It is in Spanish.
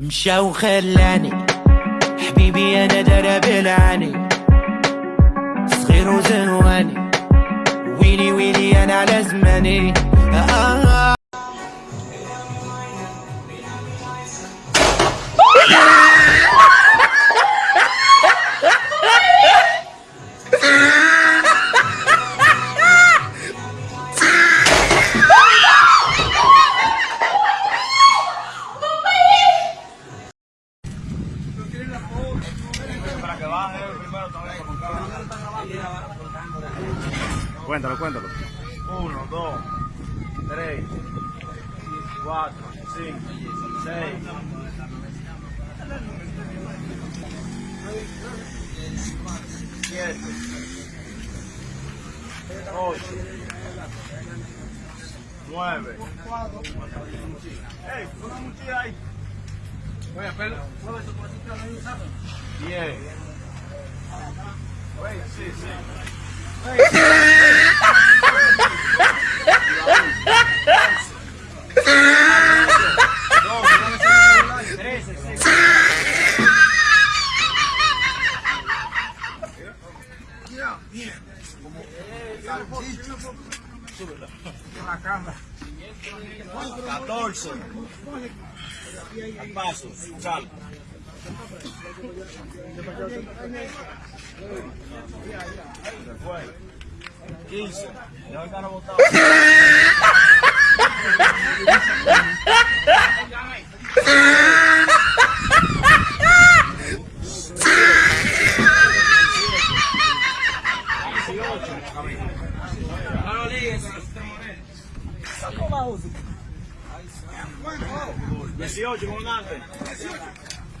مشى وخلاني حبيبي أنا درب العاني صغير وزنواني ويلي ويلي أنا على زماني. آه. Cuéntalo, cuéntalo. 1, 2, 3, 4, 5, 6, 7, 8, 9. ¡Ey! Una mochila ahí. Oye, pero, mueve tu cosita, no hay un saco. 10. Oye, sí, Foi. Isso. Não, cara voltar. Sacou vamos lá, velho. 18.